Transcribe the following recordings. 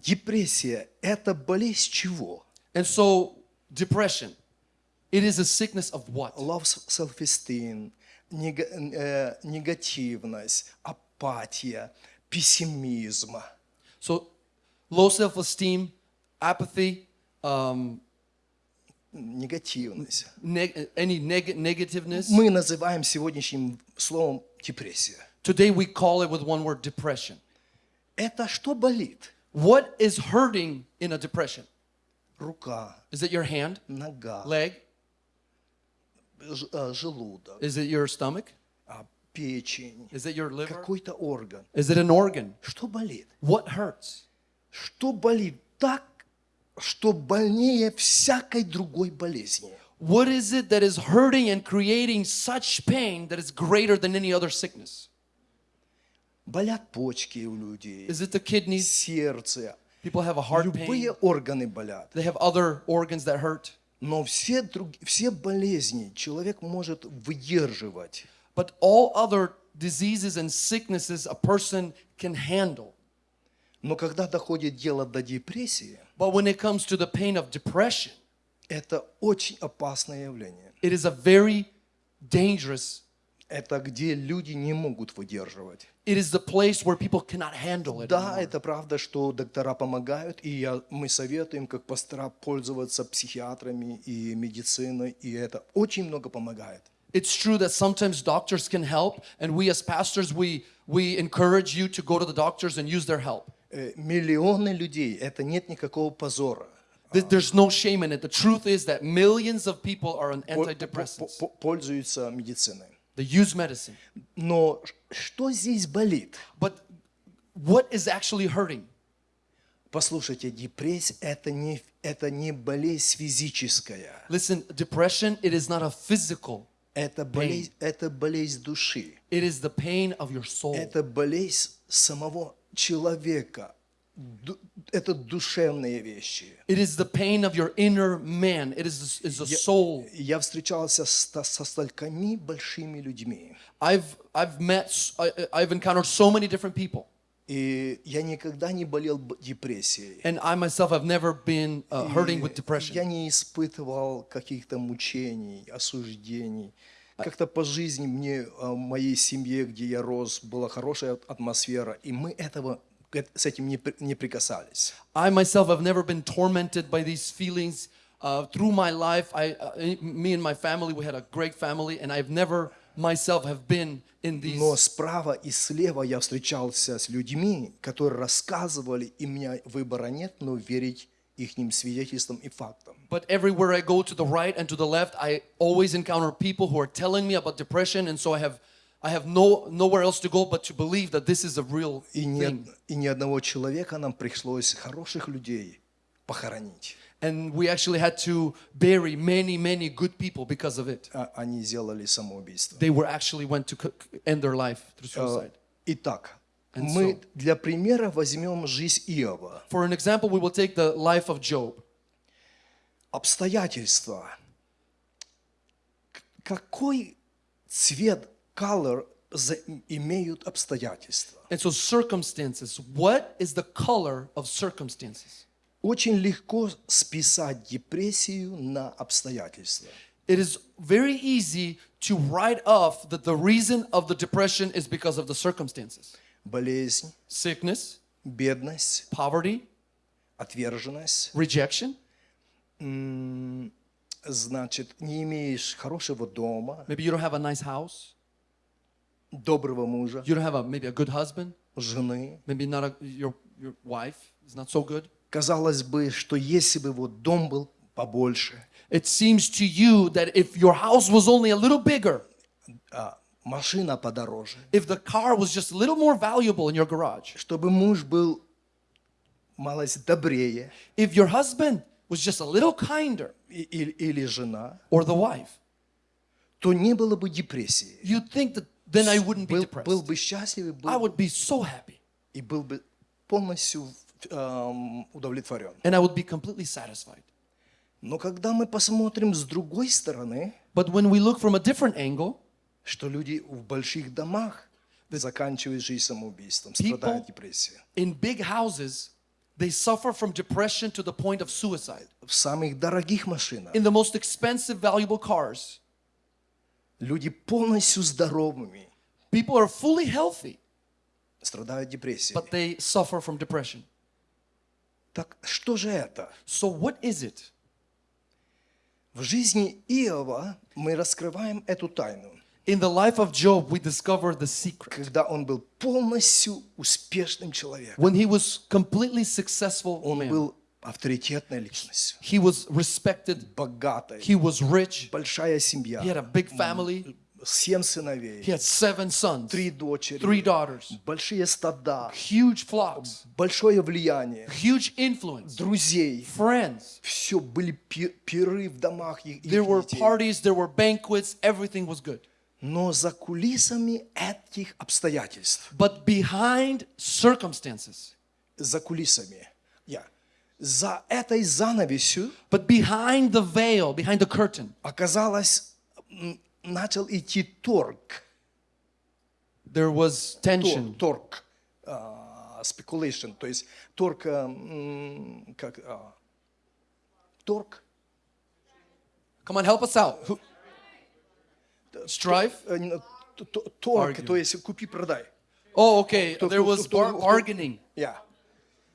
депрессия – это болезнь чего? And so, depression, it is a sickness of what? Low self-esteem, нега- э, негативность, апатия, пессимизм. So, low self esteem, apathy, um, Негативность. neg- any neg- negativeness. Мы называем сегодняшним словом депрессия. Today, we call it with one word depression. Это что болит? What is hurting in a depression? Рука, Is it your hand, нога, leg? ж- э, желудок, Is it your stomach? а, печень, Is it your liver? какой-то орган. Is it an organ? Что болит? What hurts? Что болит так, что больнее всякой другой болезни? What is it that is hurting and creating such pain that is greater than any other sickness? Болят почки у людей, Is it the kidneys? сердце, People have a heart любые pain. органы болят. They have other organs that hurt. Но все, друг, все болезни человек может выдерживать. But all other diseases and sicknesses a person can handle. Но когда доходит дело до депрессии, But when it comes to the pain of depression, это очень опасное явление. it is a very dangerous. Это где люди не могут выдерживать. It is the place where people cannot handle it. Да, anymore. это правда, что доктора помогают, и я, мы советуем, как пастора, пользоваться психиатрами и медициной, и это очень много помогает. It's true that sometimes doctors can help, and we as pastors, we, we encourage you to go to the doctors and use their help. Э, Миллионы людей, это нет никакого позора. Th- There's no shame in it. The truth is that millions of people are on По- по- antidepressants. по- Пользуются медициной. They use medicine. Но ш- что здесь болит? But what is actually hurting? Послушайте, депрессия это не, это не болезнь физическая. Listen, depression, it is not a physical, Это болезнь, это болезнь души. it is the pain of your soul. Это болезнь самого человека. Это душевные вещи. It is the pain of your inner man. It is, is a soul. Я встречался с- со столькими большими людьми. I've, I've met, I've encountered so many different people. И я никогда не болел депрессией. And I myself have never been uh, hurting with depression. Я не испытывал каких-то мучений, осуждений. Как-то по жизни мне, а, в моей семье, где я рос, была хорошая атмосфера, и мы этого, с этим не, при- не прикасались. I myself have never been tormented by these feelings. Uh, through my life, I, uh, me and my family, we had a great family, and I've never myself have been in these. Но справа и слева я встречался с людьми, которые рассказывали, и у меня выбора нет, но верить их свидетельствам и фактам. But everywhere I go to the right and to the left, I always encounter people who are telling me about depression, and so I have, I have no nowhere else to go but to believe that this is a real И ни, thing. од- и ни одного человека нам пришлось хороших людей похоронить. And we actually had to bury many, many good people because of it. А они сделали самоубийство. They were actually went to c- c- end their life through Э, suicide. Итак, And мы so- для примера возьмем жизнь Иова. For an example, we will take the life of Job. Обстоятельства. К- Какой цвет, color за- имеют обстоятельства? And so, circumstances. What is the color of circumstances? Очень легко списать депрессию на обстоятельства. It is very easy to write off that the reason of the depression is because of the circumstances Болезнь, sickness, бедность, poverty, отверженность. rejection, М, Значит, не имеешь хорошего дома, maybe you don't have a nice house, Доброго мужа, you don't have a maybe a good husband, жены. maybe not a, your, your wife is not so good. Казалось бы, что если бы вот дом был побольше, It seems to you that if your house was only a little bigger, а машина подороже, if the car was just a little more valuable in your garage, чтобы муж был малость добрее if your husband was just a little kinder, или, или жена, or the wife, то не было бы депрессии. you'd think that then I wouldn't be Был, depressed. был бы счастлив и I был, would be so happy и был бы полностью эм, удовлетворен. and I would be completely satisfied. Но когда мы посмотрим с другой стороны, But when we look from a different angle, что люди в больших домах заканчивают жизнь самоубийством, People- страдают депрессией. in big houses, they suffer from depression to the point of suicide. в самых дорогих машинах. In the most expensive, valuable cars, Люди полностью здоровыми people are fully healthy, страдают депрессией. but they suffer from depression. Так что же это? So, what is it? В жизни Иова мы раскрываем эту тайну, In the life of Job, we discover the secret. когда он был полностью успешным человеком. When he was completely successful, Он man, был авторитетной личностью, he was respected, богатой, he was rich, большая семья, he had a big family, семь сыновей, he had seven sons, три дочери, three daughters, большие стада, huge flocks, большое влияние, huge influence, друзей. friends. Все были пи- пиры в домах их, There were parties, there were banquets, everything was good. Но за кулисами этих обстоятельств, But behind circumstances, за кулисами, я, за этой занавесью but behind the veil, behind the curtain, оказалось, м, начал идти торг, there was торг, tension. торг, а, speculation, то есть торг, а, м, как, а, торг, Come on, help us out. Who- Strife? э, не, т- т- торг, Argue. то есть купи-продай. Oh, okay. Кто- There кто- was кто- bar- кто- bargaining. Я.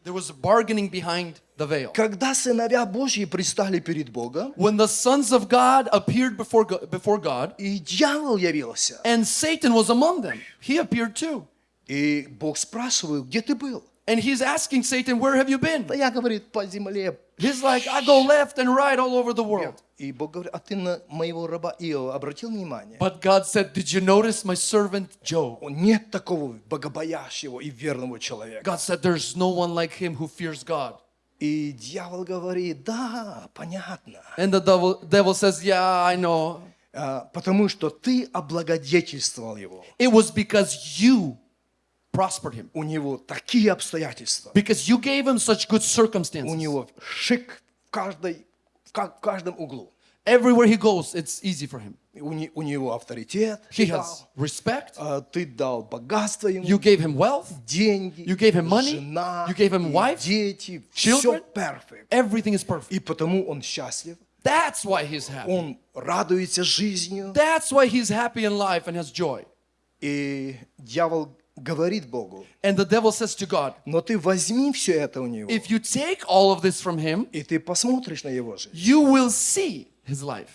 There was bargaining behind the veil. Когда сыновья Божьи пристали перед Богом, When the sons of God appeared before God, before God, и дьявол явился, and Satan was among them, he appeared too. и Бог спрашивает, где ты был? And he's asking Satan, Where have you been? Да я, говорит, по земле. He's like, I go left and right all over the world. И Бог говорит, а ты на моего раба Иова обратил внимание? But God said, Did you notice my servant Job? Он нет такого богобоящего и верного человека. God said, There's no one like him who fears God. И дьявол говорит, да, понятно. And the devil, devil says, Yeah, I know. А, Потому что ты облагодетельствовал его. It was because you prospered him, У него такие обстоятельства. because you gave him such good У circumstances. него шик в, каждой, в ка- в каждом углу. Everywhere he goes, it's easy for him. У, не- у него авторитет. He ты дал. has respect. А, Ты дал богатство ему, You gave him wealth. деньги, you gave him money, жена, you gave him и wife, дети. children. Все перфект. Everything is perfect. И потому он счастлив. That's why he's happy. Он радуется жизнью. That's why he's happy in life and has joy. И дьявол говорит Богу, And the devil says to God, но ты возьми все это у него, If you take all of this from him, и ты посмотришь на его жизнь. you will see his life.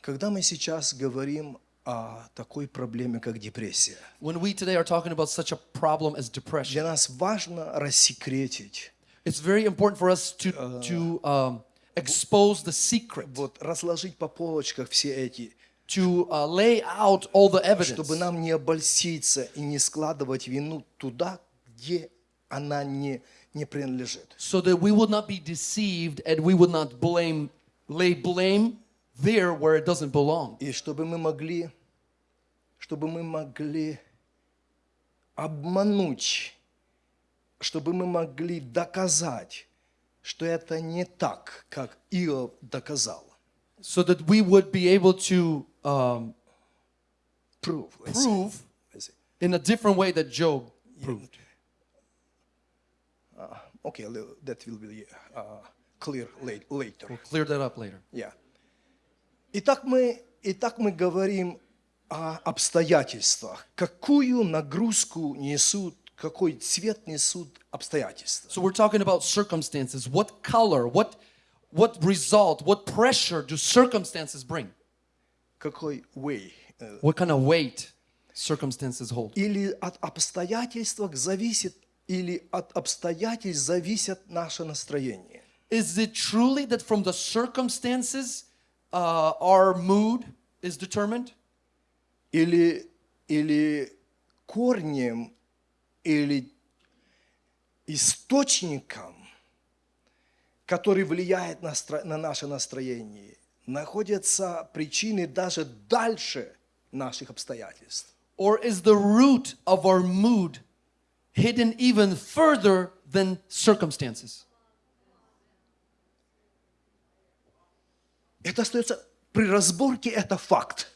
Когда мы сейчас говорим о такой проблеме, как депрессия, When we today are talking about such a problem as depression, для нас важно рассекретить, it's very important for us to, to um, expose the secret, вот разложить по полочках все эти, to uh, lay out all the evidence, чтобы нам не обольститься и не складывать вину туда, где она не, не принадлежит. so that we would not be deceived and we would not blame, lay blame there where it doesn't belong. И чтобы мы могли, чтобы мы могли обмануть, чтобы мы могли доказать, что это не так, как Иов доказал. So that we would be able to um, Prove. let's say. prove Let's say. in a different way that Job proved. Okay, li- that will be uh, clear late, later. We'll clear that up later. Yeah. Итак, мы, итак, мы говорим о обстоятельствах. Какую нагрузку несут, какой цвет несут обстоятельства? So we're talking about circumstances. What color, what what result, what pressure do circumstances bring? Какой way? э, What kind of weight circumstances hold? Или от обстоятельств зависит, или от обстоятельств зависит наше настроение? Is it truly that from the circumstances uh, our mood is determined? Или, или корнем, или источником, который влияет на, на наше настроение, находятся причины даже дальше наших обстоятельств. Or is the root of our mood hidden even further than circumstances? Это остается при разборке, это факт.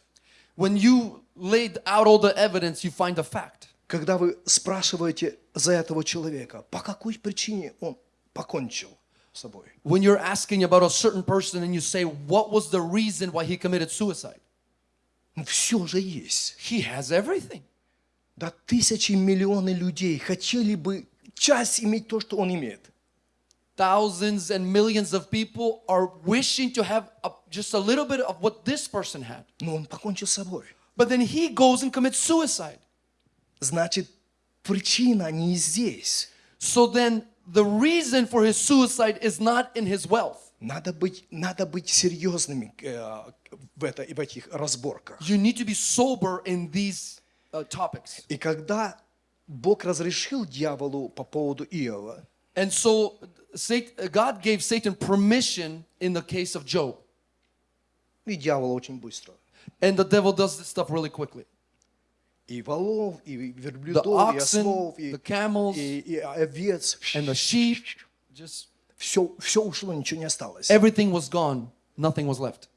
When you laid out all the evidence, you find a fact. когда вы спрашиваете за этого человека, по какой причине он покончил с собой. When you're asking about a certain person and you say, What was the reason why he committed suicide? Ну, все же есть. He has everything. Да тысячи, миллионы людей хотели бы часть иметь то, что он имеет. Thousands and millions of people are wishing to have a, just a little bit of what this person had. Но он покончил с собой. But then he goes and commits suicide. Значит, причина не здесь. So then the reason for his suicide is not in his wealth. Надо быть, надо быть серьезными э, в, это, в этих разборках. You need to be sober in these uh, topics. И когда Бог разрешил дьяволу по поводу Иова, And so God gave Satan permission in the case of Job. и дьявол очень быстро. And the devil does this stuff really quickly. И волов, и The верблюдов, и oxen, ослов, и, the camels, и, и овец. and the sheep, just Все, все ушло, ничего не осталось. everything was gone. Nothing was left.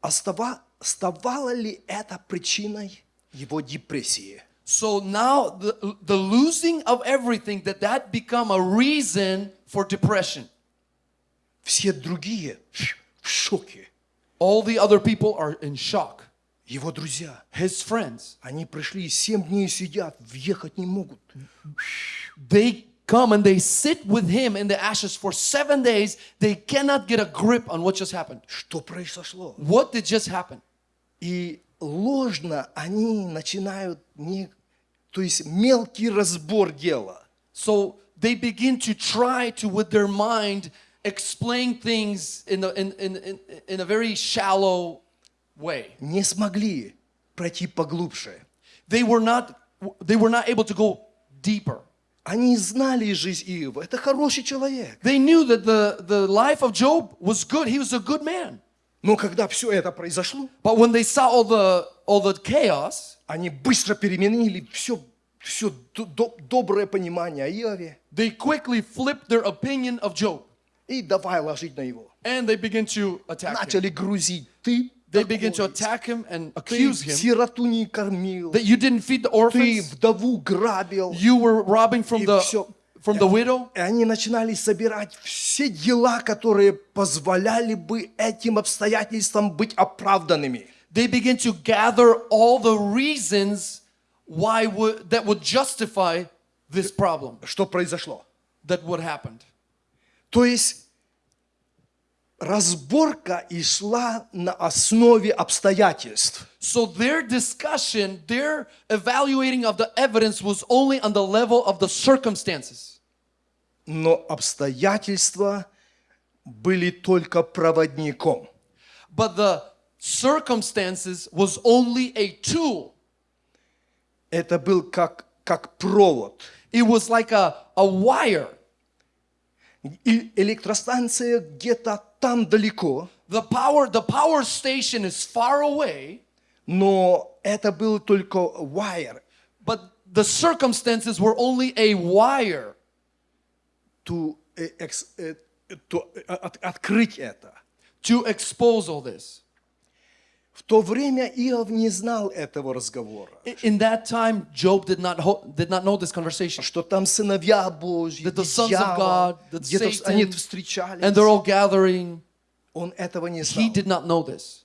Остава, оставало ли это причиной его депрессии? So now the, the losing of everything, that that become a reason for depression. Все другие в шоке. All the other people are in shock. Его друзья, His friends, они пришли, семь дней сидят, въехать не могут. they come and they sit with him in the ashes for seven days. They cannot get a grip on what just happened. Что произошло? What did just happen? И ложно они начинают, не, то есть мелкий разбор дела. So they begin to try to, with their mind, explain things in, the, in, in, in, in a very shallow way. Не смогли пройти поглубже. They were not, they were not able to go deeper. Они знали жизнь Иова. Это хороший человек. They knew that the, the life of Job was good. He was a good man. Но когда все это произошло, But when they saw all the, all the chaos, они быстро переменили все, все доброе понимание о Иове they quickly flipped their opinion of Job. и давай ложить на его. And they begin to attack him. Начали грузить. Ты They begin to attack him and ты accuse him сироту не кормил, that you didn't feed the ты orphans, вдову грабил. you were robbing from the, всё. from the widow. И они начинали собирать все дела, которые позволяли бы этим обстоятельствам быть оправданными. They begin to gather all the reasons why would, that would justify this problem Что произошло? that would happened. То есть разборка и шла на основе обстоятельств. So their discussion, their evaluating of the evidence was only on the level of the circumstances. Но обстоятельства были только проводником. But the circumstances was only a tool. Это был как, как провод. It was like a, a wire. И электростанция где-то там далеко, The power, the power station is far away, но это был только wire, but the circumstances were only a wire to, э, экс- э, to, э, от- открыть это. to expose all this. В то время Иов не знал этого разговора, In that time, Job did not, did not know this conversation. что там сыновья Божьи, That the sons of дьявол, God, that где-то Satan, они встречались. And they're all gathering. Он этого не He знал. did not know this.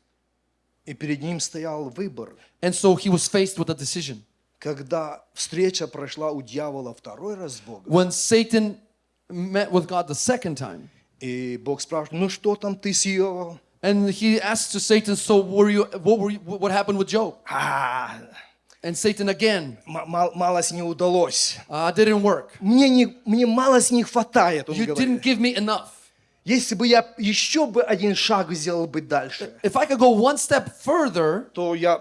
И перед ним стоял выбор. And so he was faced with a decision. Когда встреча прошла у дьявола второй раз с Богом, When Satan met with God the second time, и Бог спрашивает, ну что там ты с Иовом? and he asked to Satan, "So were you? What were you, What happened with Job?" А, And Satan again, м- мал- малость не удалось. uh, "Didn't work. Мне, не, мне малость не хватает, он You говорит. didn't give me enough. Если бы я еще бы один шаг сделал бы дальше, If I could go one step further, то я,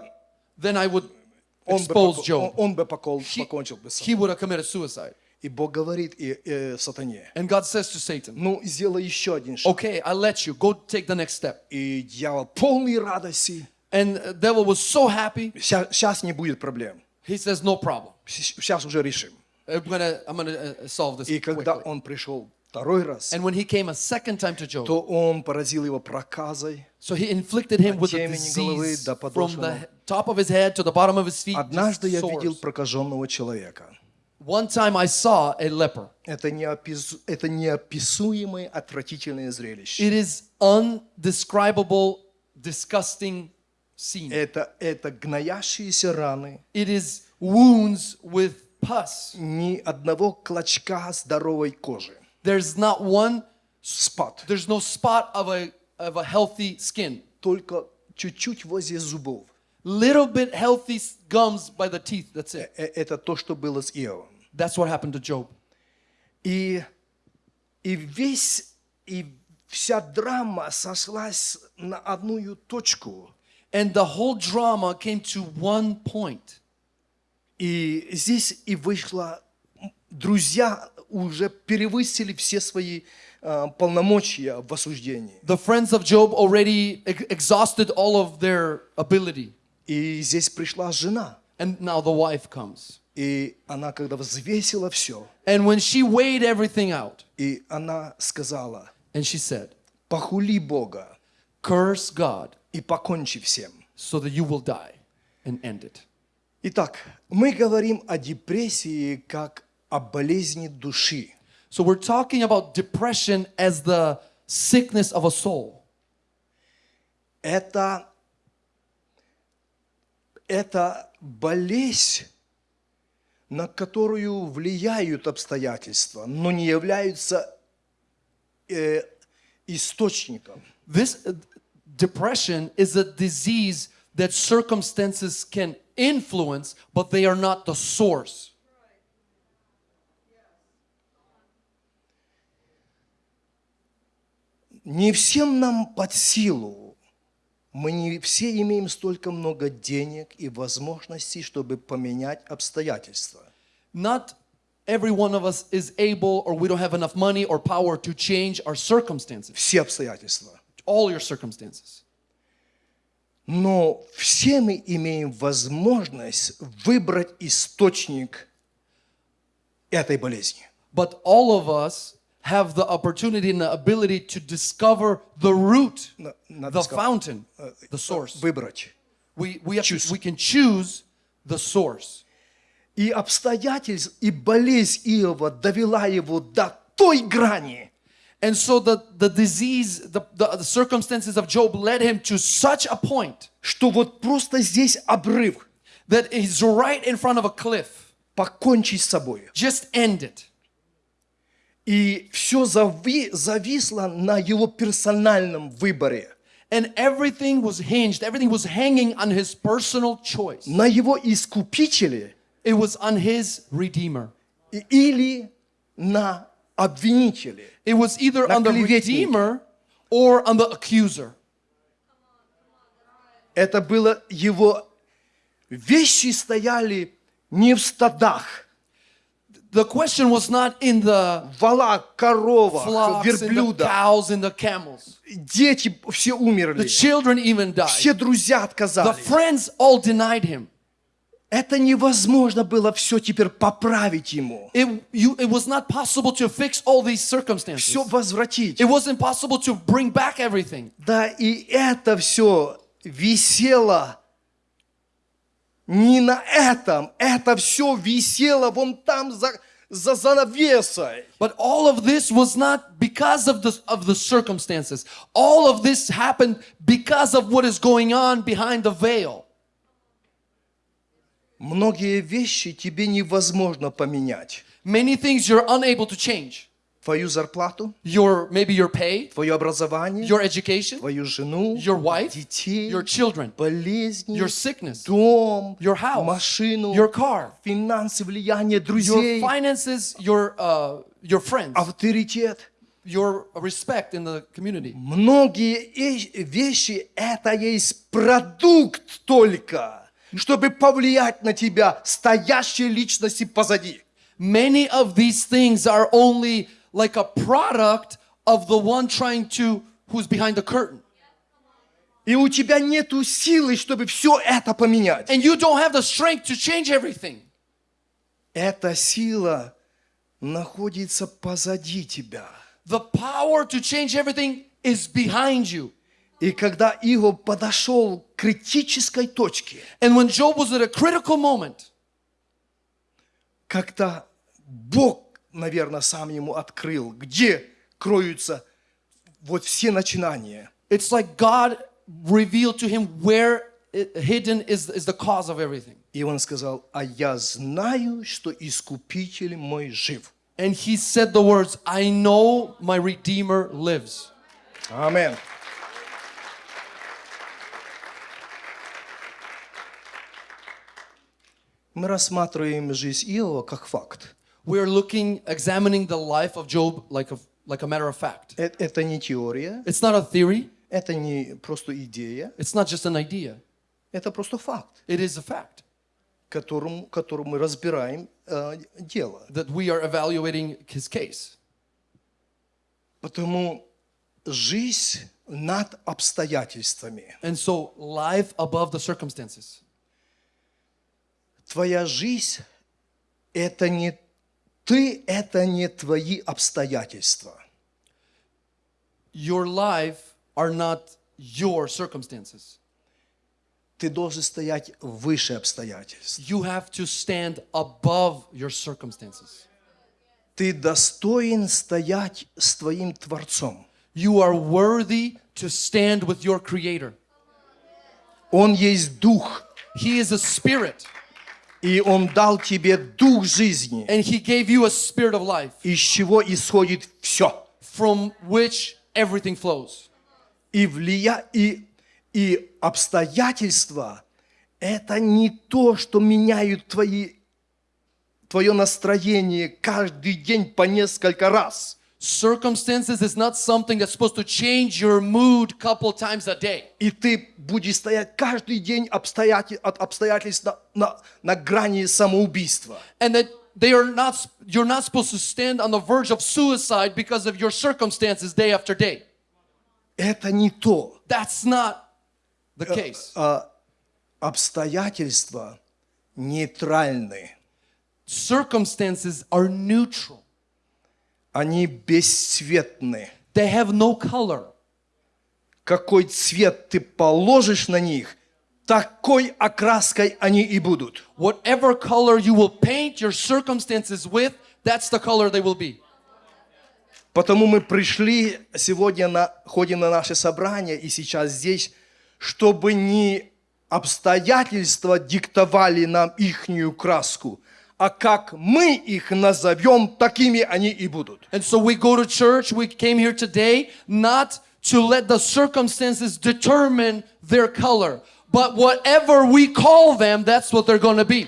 then I would он, бы, expose поко- он, Job. он бы покол- He, покончил бы с he собой. would have committed suicide." И Бог говорит и, э, сатане, And God says to Satan, ну сделай еще один шаг. "Okay, I let you go. Take the next step." И дьявол полный радости. And the devil was so happy. Сейчас не будет проблем. He says, "No problem. Сейчас уже решим. I'm gonna, I'm gonna uh, solve this И когда quickly." он пришел второй раз, And when he came a second time to Job, то он поразил его проказой. so he inflicted him with a disease from the top of his head to the bottom of his feet. Однажды я видел прокаженного человека. One time I saw a leper. Это, неопис... это неописуемое отвратительное зрелище. It is undescribable, disgusting scene. Это, это гноящиеся раны, It is wounds with pus. ни одного клочка здоровой кожи. There's not one, Спад. there's no spot of a, of a healthy skin. Только чуть-чуть возле зубов. Little bit healthy gums by the teeth, that's it. Э, Это то, что было с Иовом. That's what happened to Job. И, и весь, и вся драма сошлась на одну точку. And the whole drama came to one point. И здесь и вышло, м, друзья уже перевысили все свои а, полномочия в осуждении. The friends of Job already ex- exhausted all of their ability. И здесь пришла жена. And now the wife comes. И она, когда взвесила все, And when she weighed everything out, и она сказала, and she said, похули Бога Curse God и покончи всем. so that you will die and end it. Итак, мы говорим о депрессии как о болезни души. So we're talking about depression as the sickness of a soul. Это, это болезнь, на которую влияют обстоятельства, но не являются э, источником. This uh, depression is a disease that circumstances can influence, but they are not the source. Не всем нам под силу. Мы не все имеем столько много денег и возможностей, чтобы поменять обстоятельства. Not every one of us is able, or we don't have enough money or power to change our circumstances, Все обстоятельства. all your circumstances. Но все мы имеем возможность выбрать источник этой болезни. But all of us have the opportunity and the ability to discover the root, На- надо the сказать, fountain, the source. Выбрать. We, we, have to- choose. we can choose the source. И обстоятельств, и болезнь Иова довела его до той грани, And so the, the disease, the, the, the circumstances of Job led him to such a point что вот просто здесь обрыв. that he's right in front of a cliff. Покончить с собой. Just end it. И все зави- зависло на его персональном выборе, And everything was hinged, everything was hanging on his personal choice. на его искупителе It was on his redeemer. или на обвинителе. It was either on the redeemer or on the accuser. Это было его... Вещи стояли не в стадах, The question was not in the в валах, коровах, flocks, in the cows, in the camels. Дети все The умерли. children even died. Все друзья The отказали. friends all denied him. Это невозможно было все теперь поправить ему. It, you, it was not possible to fix all these circumstances. Все возвратить. It wasn't possible to bring back everything. Да, и это все висело не на этом. Это все висело вон там за, за занавесой. But all of this was not because of the, of the circumstances. All of this happened because of what is going on behind the veil. Многие вещи тебе невозможно поменять. Many things you're unable to change. Твою зарплату, Your, maybe your pay, твое образование, your education, твою жену, your wife, детей, your children, болезни, your sickness, дом, your house, машину, your car, финансы, влияние your друзей, finances, your, uh, your friends, авторитет. your respect in the community. Многие вещи это есть продукт только, чтобы повлиять на тебя, стоящие личности позади. Many of these things are only like a product of the one trying to, who's behind the curtain. И у тебя нету силы, чтобы все это поменять. And you don't have the strength to change everything. Эта сила находится позади тебя. the power to change everything is behind you. И когда Иов подошел к критической точке, And when Job was at a critical moment, когда Бог, наверное, сам ему открыл, где кроются вот все начинания. it's like God revealed to him where hidden is, is the cause of everything. И он сказал, а я знаю, что Искупитель мой жив. And he said the words, I know my Redeemer lives. Аминь. Мы рассматриваем жизнь Иова как факт. We're looking, examining the life of Job like a, like a matter of fact. Э- Это не теория, It's not a theory, это не просто идея, it's not just an idea, это просто факт, it is a fact которым, которым мы разбираем э, дело. that we are evaluating his case. Потому жизнь над обстоятельствами. And so, life above the circumstances. Твоя жизнь – это не ты, это не твои обстоятельства. Your life are not your circumstances. Ты должен стоять выше обстоятельств. You have to stand above your circumstances. Ты достоин стоять с твоим Творцом. You are worthy to stand with your Creator. Он есть Дух, He is a spirit, И Он дал тебе Дух жизни, and He gave you a spirit of life из чего исходит все. from which everything flows. И, влия... и, и обстоятельства – это не то, что меняют твои, твое настроение каждый день по несколько раз. Circumstances is not something that's supposed to change your mood couple times a day. И ты будешь стоять каждый день обстоятель... от обстоятельств на, на, на грани самоубийства. And that they are not you're not supposed to stand on the verge of suicide because of your circumstances day after day. Это не то. That's not the case. А, обстоятельства нейтральны. Circумstances are neutral. Они бесцветны. They have no color. Какой цвет ты положишь на них, такой окраской они и будут. Whatever color you will paint your circumstances with, that's the color they will be. Потому мы пришли сегодня на ходим на наше собрание и сейчас здесь, чтобы не обстоятельства диктовали нам ихнюю краску, а как мы их назовем, такими они и будут. And so we go to church, we came here today not to let the circumstances determine their color, but whatever we call them, that's what they're going to be.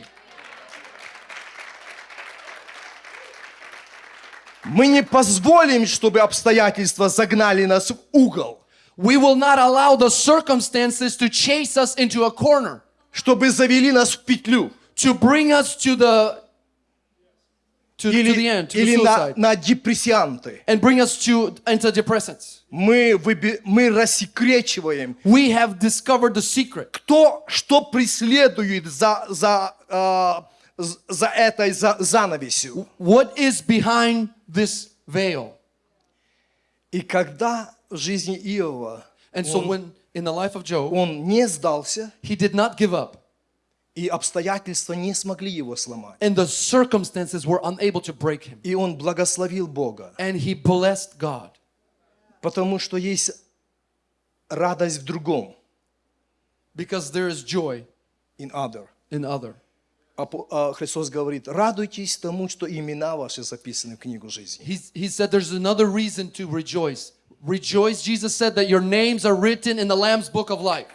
Мы не позволим, чтобы обстоятельства загнали нас в угол, We will not allow the circumstances to chase us into a corner, чтобы завели нас в петлю to bring us to the to, to the или, end, to the или на, suicide, на депрессианты. and bring us to antidepressants. Мы, выби- мы рассекречиваем, We have discovered the secret. кто что преследует за, за, а, з- за этой за, занавесью. What is behind this veil? И когда в жизни Иова And so when in the life of Job, он не сдался, he did not give up. и обстоятельства не смогли его сломать. and the circumstances were unable to break him. И он благословил Бога, And he blessed God потому что есть радость в другом, because there is joy in other. in other. Апо- а, Христос говорит, радуйтесь тому, что имена ваши записаны в книгу жизни. He, he said there's another reason to rejoice. Rejoice, Jesus said that your names are written in the Lamb's book of life.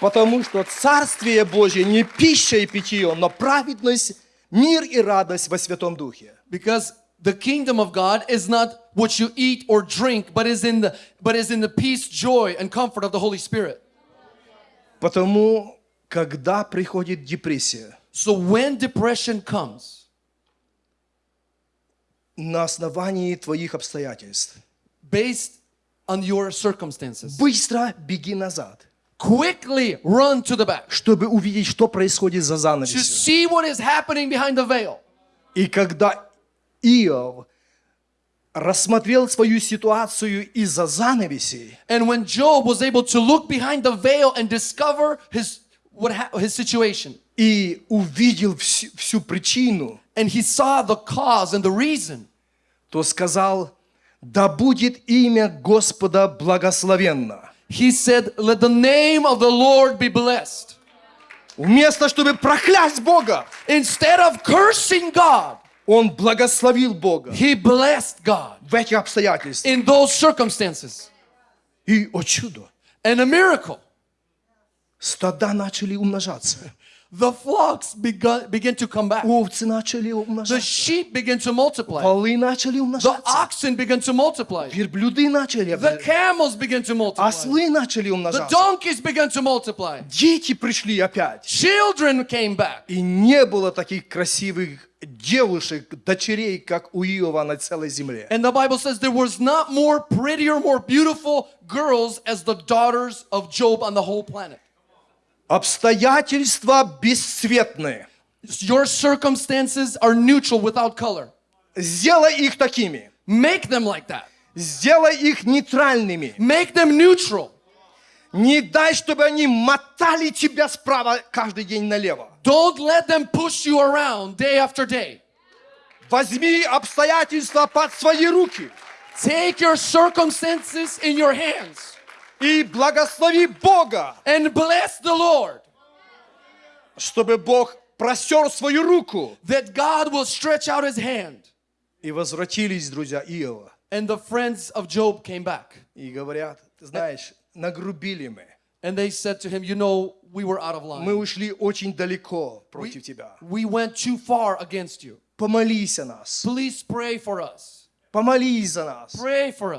Потому что Царствие Божье не пища и питье, но праведность, мир и радость во Святом Духе. Because the kingdom of God is not what you eat or drink, but is in the but is in the peace, joy, and comfort of the Holy Spirit. Потому, когда приходит депрессия, So when depression comes, на основании твоих обстоятельств, based on your circumstances, быстро беги назад, quickly run to the back чтобы увидеть, что происходит за to занавесью. see what is happening behind the veil. И когда Иов рассмотрел свою ситуацию из-за занавесей, And when Job was able to look behind the veil and discover his what ha- his situation, и увидел всю, всю причину, and he saw the cause and the reason, то сказал, да будет имя Господа благословенно. he said, "Let the name of the Lord be blessed." Вместо, чтобы проклясть Бога, Instead of cursing God, он благословил Бога he blessed God в этих обстоятельствах. in those circumstances. И, о чудо, And a miracle. стада начали умножаться, The flocks begun, begin to come back. овцы начали The умножаться, sheep begin to multiply. волы начали The умножаться, oxen begin to multiply. верблюды начали The умножаться, camels begin to multiply. ослы начали The умножаться, donkeys began to multiply. дети пришли опять. Children came back. И не было таких красивых девушек, дочерей, как у Иова на целой земле. And the Bible says there was not more prettier, more beautiful girls as the daughters of Job on the whole planet. Обстоятельства бесцветные. Your circumstances are neutral without color. Сделай их такими. Make them like that. Сделай их нейтральными. Make them neutral. Не дай, чтобы они мотали тебя справа каждый день налево. Don't let them push you around day after day. Возьми обстоятельства под свои руки Take your circumstances in your hands и благослови Бога, and bless the Lord чтобы Бог простер свою руку. that God will stretch out his hand. И возвратились друзья Иова. And the friends of Job came back. И говорят, ты знаешь, нагрубили мы. And they said to him, You know, we were out of Мы line. ушли очень далеко We, против тебя. we went too far against you. Помолись о нас. Please pray for us. Помолись за нас,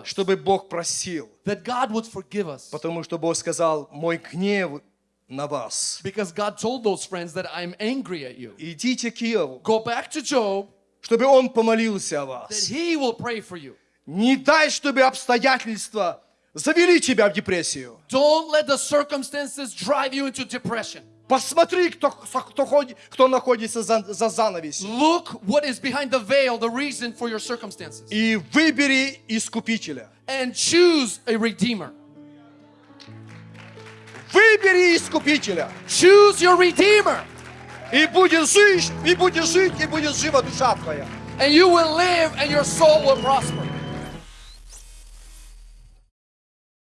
чтобы Бог просил. Потому что Бог сказал, мой гнев на вас. Because God told those friends that I'm angry at you. Идите к Иову, Go back to Job, чтобы он помолился о that вас. he will pray for you. Не дай, чтобы обстоятельства завели тебя в депрессию. Don't let the circumstances drive you into depression. Посмотри, кто, кто, ходит- кто находится за, за занавесью. Look what is behind the veil, the reason for your circumstances. И выбери искупителя. And choose a redeemer. Выбери искупителя. Choose your redeemer. И будешь жить, и будешь жить, и будет жива душа твоя. And you will live and your soul will prosper.